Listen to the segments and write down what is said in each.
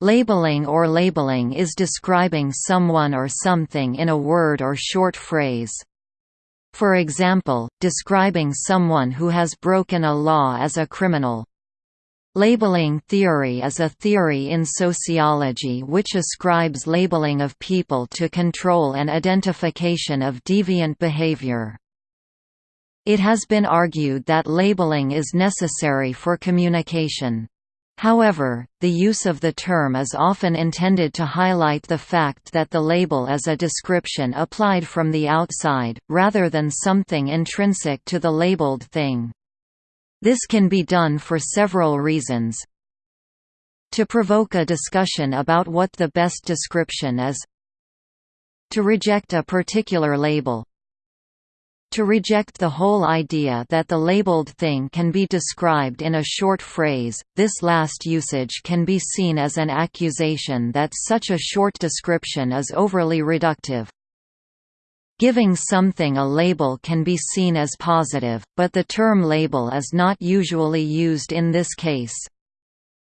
Labeling or labeling is describing someone or something in a word or short phrase. For example, describing someone who has broken a law as a criminal. Labeling theory is a theory in sociology which ascribes labeling of people to control and identification of deviant behavior. It has been argued that labeling is necessary for communication. However, the use of the term is often intended to highlight the fact that the label is a description applied from the outside, rather than something intrinsic to the labeled thing. This can be done for several reasons. To provoke a discussion about what the best description is To reject a particular label to reject the whole idea that the labeled thing can be described in a short phrase, this last usage can be seen as an accusation that such a short description is overly reductive. Giving something a label can be seen as positive, but the term label is not usually used in this case.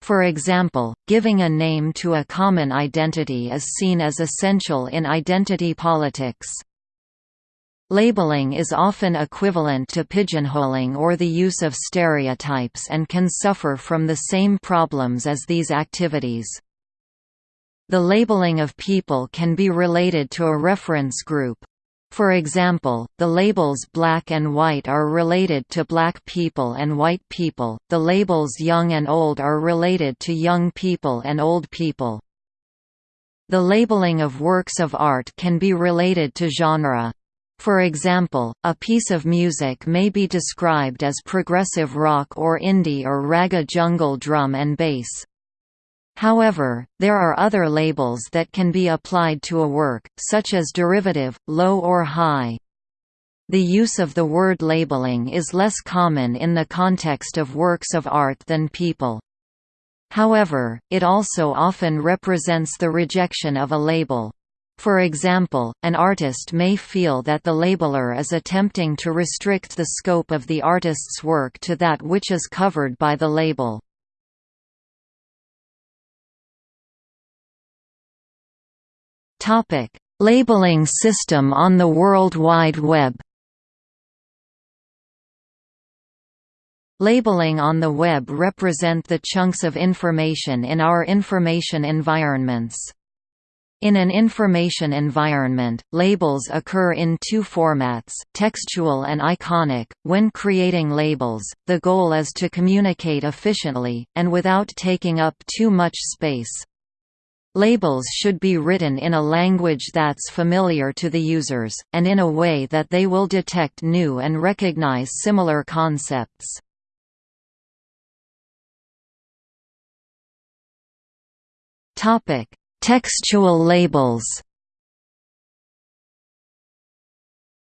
For example, giving a name to a common identity is seen as essential in identity politics. Labeling is often equivalent to pigeonholing or the use of stereotypes and can suffer from the same problems as these activities. The labeling of people can be related to a reference group. For example, the labels black and white are related to black people and white people, the labels young and old are related to young people and old people. The labeling of works of art can be related to genre. For example, a piece of music may be described as progressive rock or indie or ragga jungle drum and bass. However, there are other labels that can be applied to a work, such as derivative, low or high. The use of the word labeling is less common in the context of works of art than people. However, it also often represents the rejection of a label. For example, an artist may feel that the labeler is attempting to restrict the scope of the artist's work to that which is covered by the label. Labeling system on the World Wide Web Labeling on the web represent the chunks of information in our information environments. In an information environment, labels occur in two formats, textual and iconic. When creating labels, the goal is to communicate efficiently, and without taking up too much space. Labels should be written in a language that's familiar to the users, and in a way that they will detect new and recognize similar concepts. Topic Textual labels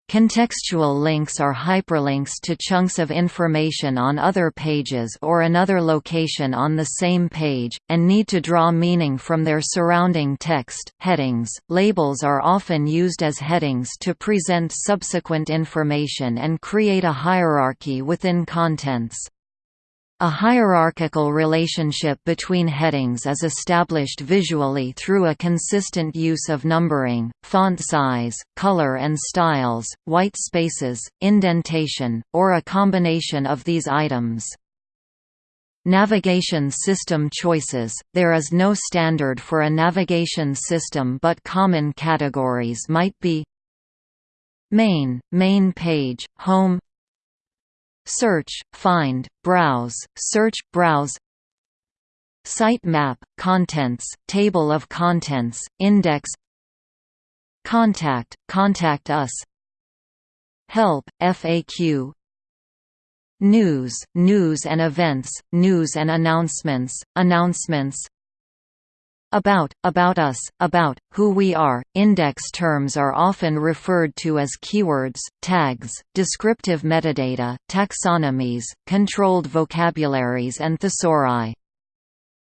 Contextual links are hyperlinks to chunks of information on other pages or another location on the same page, and need to draw meaning from their surrounding text. Headings Labels are often used as headings to present subsequent information and create a hierarchy within contents. A hierarchical relationship between headings is established visually through a consistent use of numbering, font size, color and styles, white spaces, indentation, or a combination of these items. Navigation system choices – There is no standard for a navigation system but common categories might be Main, main page, home Search, find, browse, search, browse Sitemap, contents, table of contents, index Contact, contact us Help, FAQ News, news and events, news and announcements, announcements about, about us, about, who we are. Index terms are often referred to as keywords, tags, descriptive metadata, taxonomies, controlled vocabularies and thesauri.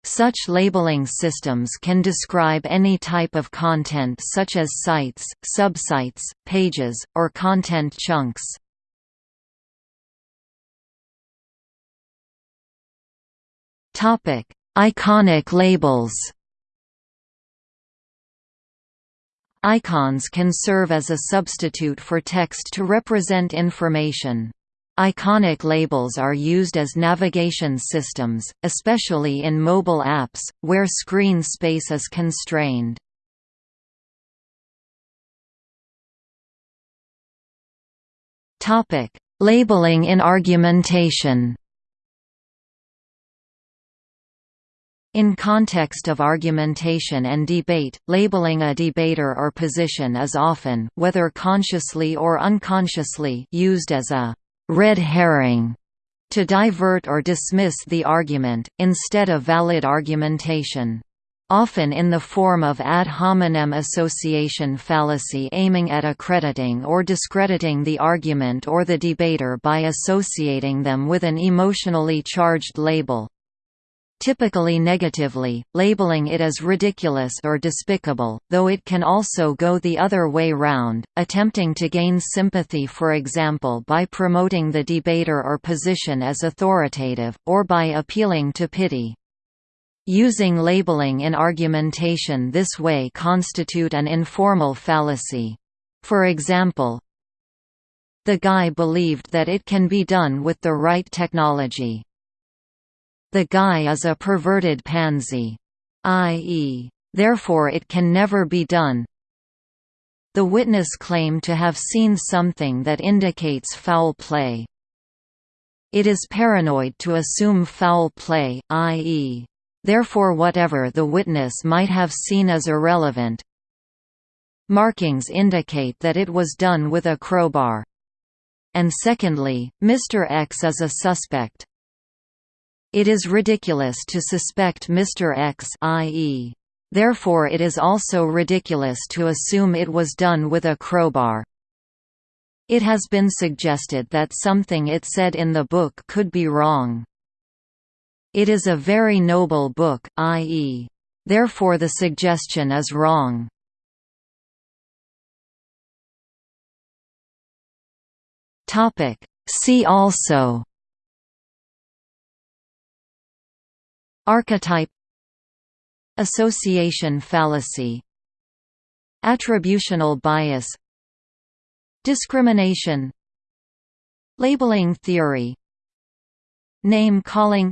Such labeling systems can describe any type of content such as sites, subsites, pages, or content chunks. Iconic labels Icons can serve as a substitute for text to represent information. Iconic labels are used as navigation systems, especially in mobile apps, where screen space is constrained. Labeling in argumentation In context of argumentation and debate, labeling a debater or position is often whether consciously or unconsciously used as a red herring to divert or dismiss the argument, instead of valid argumentation. Often in the form of ad hominem association fallacy aiming at accrediting or discrediting the argument or the debater by associating them with an emotionally charged label typically negatively, labeling it as ridiculous or despicable, though it can also go the other way round, attempting to gain sympathy for example by promoting the debater or position as authoritative, or by appealing to pity. Using labeling in argumentation this way constitute an informal fallacy. For example, the guy believed that it can be done with the right technology. The guy is a perverted pansy. I.e. Therefore it can never be done. The witness claimed to have seen something that indicates foul play. It is paranoid to assume foul play, i.e. Therefore whatever the witness might have seen is irrelevant. Markings indicate that it was done with a crowbar. And secondly, Mr. X is a suspect. It is ridiculous to suspect Mr. X i.e. Therefore it is also ridiculous to assume it was done with a crowbar. It has been suggested that something it said in the book could be wrong. It is a very noble book, i.e. Therefore the suggestion is wrong. See also Archetype Association fallacy Attributional bias Discrimination Labeling theory Name calling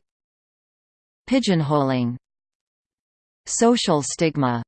Pigeonholing Social stigma